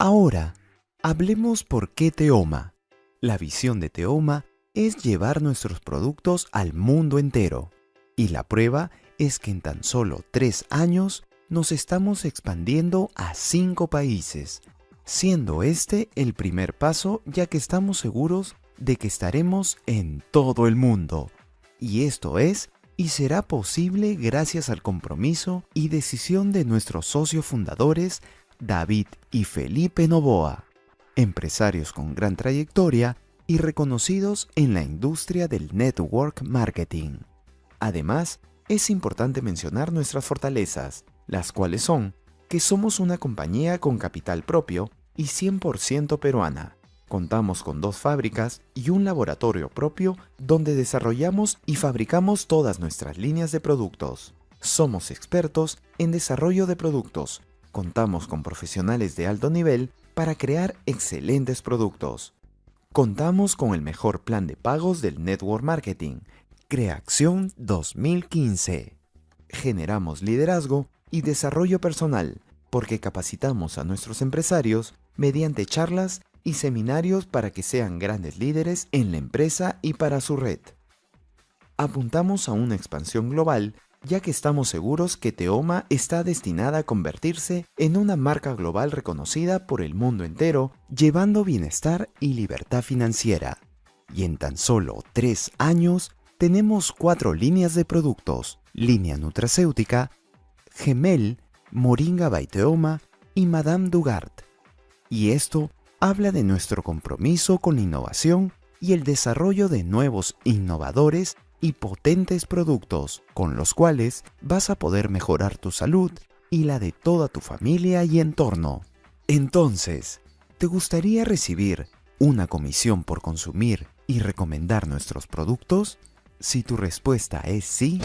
Ahora, hablemos por qué Teoma. La visión de Teoma es llevar nuestros productos al mundo entero. Y la prueba es que en tan solo tres años nos estamos expandiendo a cinco países, siendo este el primer paso ya que estamos seguros de que estaremos en todo el mundo. Y esto es y será posible gracias al compromiso y decisión de nuestros socios fundadores David y Felipe Novoa, empresarios con gran trayectoria y reconocidos en la industria del network marketing. Además, es importante mencionar nuestras fortalezas, las cuales son que somos una compañía con capital propio y 100% peruana. Contamos con dos fábricas y un laboratorio propio donde desarrollamos y fabricamos todas nuestras líneas de productos. Somos expertos en desarrollo de productos, Contamos con profesionales de alto nivel para crear excelentes productos. Contamos con el mejor plan de pagos del Network Marketing, Creación 2015. Generamos liderazgo y desarrollo personal porque capacitamos a nuestros empresarios mediante charlas y seminarios para que sean grandes líderes en la empresa y para su red. Apuntamos a una expansión global ya que estamos seguros que Teoma está destinada a convertirse en una marca global reconocida por el mundo entero, llevando bienestar y libertad financiera. Y en tan solo tres años, tenemos cuatro líneas de productos, línea nutracéutica, Gemel, Moringa by Teoma y Madame Dugard. Y esto habla de nuestro compromiso con innovación y el desarrollo de nuevos innovadores y potentes productos con los cuales vas a poder mejorar tu salud y la de toda tu familia y entorno. Entonces, ¿te gustaría recibir una comisión por consumir y recomendar nuestros productos? Si tu respuesta es sí,